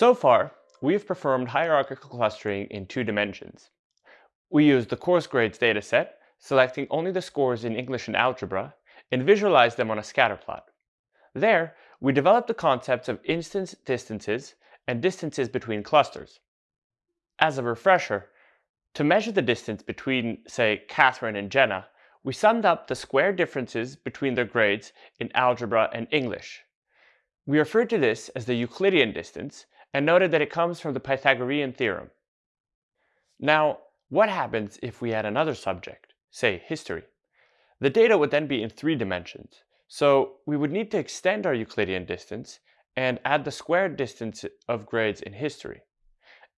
So far, we've performed hierarchical clustering in two dimensions. We used the course grades dataset, selecting only the scores in English and algebra, and visualized them on a scatter plot. There, we developed the concepts of instance distances and distances between clusters. As a refresher, to measure the distance between, say, Catherine and Jenna, we summed up the square differences between their grades in algebra and English. We referred to this as the Euclidean distance and noted that it comes from the Pythagorean theorem. Now, what happens if we add another subject, say history? The data would then be in three dimensions, so we would need to extend our Euclidean distance and add the squared distance of grades in history.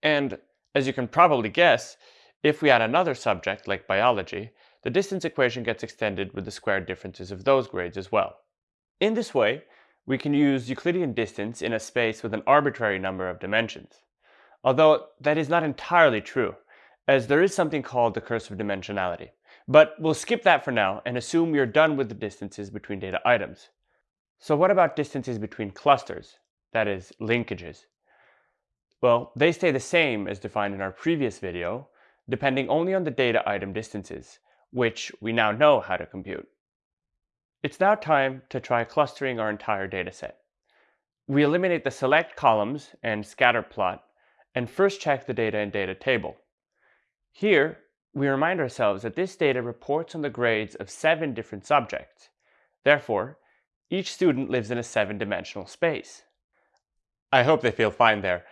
And as you can probably guess, if we add another subject like biology, the distance equation gets extended with the squared differences of those grades as well. In this way, we can use Euclidean distance in a space with an arbitrary number of dimensions. Although that is not entirely true, as there is something called the curse of dimensionality. But we'll skip that for now and assume we are done with the distances between data items. So what about distances between clusters, that is, linkages? Well, they stay the same as defined in our previous video, depending only on the data item distances, which we now know how to compute. It's now time to try clustering our entire dataset. We eliminate the select columns and scatter plot and first check the data in data table. Here, we remind ourselves that this data reports on the grades of seven different subjects. Therefore, each student lives in a seven-dimensional space. I hope they feel fine there.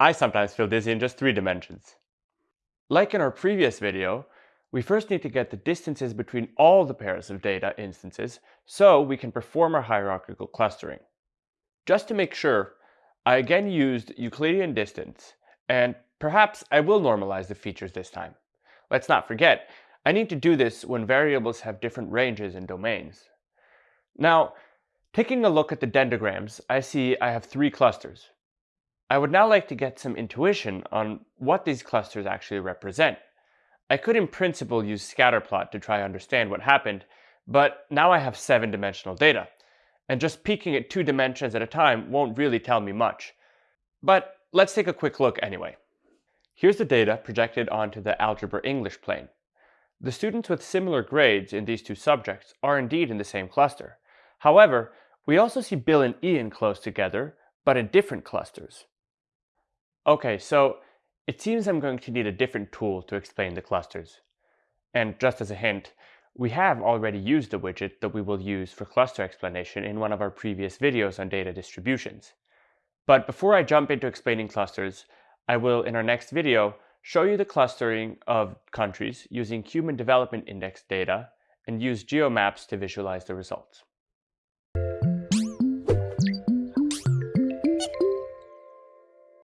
I sometimes feel dizzy in just three dimensions. Like in our previous video, we first need to get the distances between all the pairs of data instances so we can perform our hierarchical clustering. Just to make sure, I again used Euclidean distance, and perhaps I will normalize the features this time. Let's not forget, I need to do this when variables have different ranges and domains. Now, taking a look at the dendrograms, I see I have three clusters. I would now like to get some intuition on what these clusters actually represent. I could in principle use scatterplot to try to understand what happened, but now I have seven-dimensional data, and just peeking at two dimensions at a time won't really tell me much. But let's take a quick look anyway. Here's the data projected onto the Algebra English plane. The students with similar grades in these two subjects are indeed in the same cluster. However, we also see Bill and Ian close together, but in different clusters. Okay, so it seems I'm going to need a different tool to explain the clusters. And just as a hint, we have already used the widget that we will use for cluster explanation in one of our previous videos on data distributions. But before I jump into explaining clusters, I will, in our next video, show you the clustering of countries using Human Development Index data and use geomaps to visualize the results.